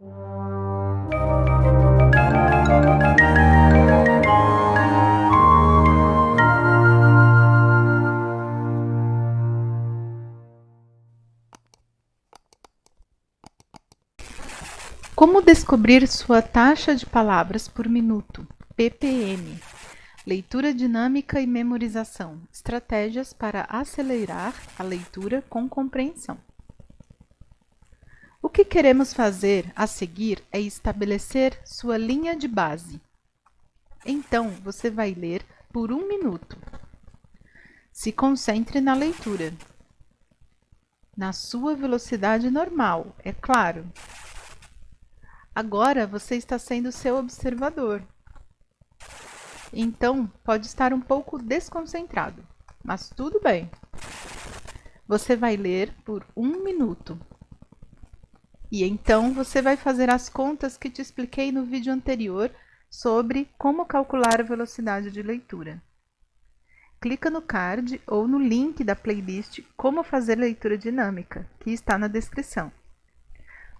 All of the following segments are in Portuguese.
Como descobrir sua taxa de palavras por minuto? ppm. Leitura dinâmica e memorização. Estratégias para acelerar a leitura com compreensão. O que queremos fazer a seguir é estabelecer sua linha de base. Então, você vai ler por um minuto. Se concentre na leitura. Na sua velocidade normal, é claro. Agora você está sendo seu observador. Então, pode estar um pouco desconcentrado, mas tudo bem. Você vai ler por um minuto. E então você vai fazer as contas que te expliquei no vídeo anterior sobre como calcular a velocidade de leitura. Clica no card ou no link da playlist Como fazer leitura dinâmica, que está na descrição.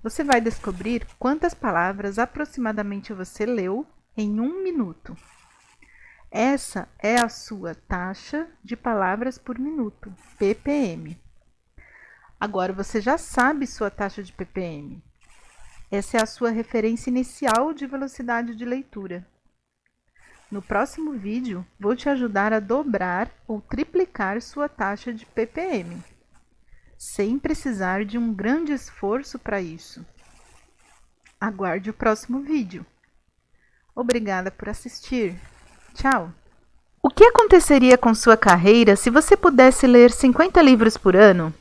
Você vai descobrir quantas palavras aproximadamente você leu em um minuto. Essa é a sua taxa de palavras por minuto, ppm. Agora você já sabe sua taxa de ppm. Essa é a sua referência inicial de velocidade de leitura. No próximo vídeo, vou te ajudar a dobrar ou triplicar sua taxa de ppm sem precisar de um grande esforço para isso. Aguarde o próximo vídeo. Obrigada por assistir. Tchau! O que aconteceria com sua carreira se você pudesse ler 50 livros por ano?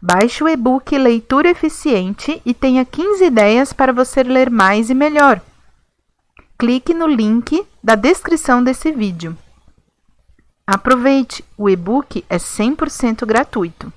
Baixe o e-book Leitura Eficiente e tenha 15 ideias para você ler mais e melhor. Clique no link da descrição desse vídeo. Aproveite, o e-book é 100% gratuito.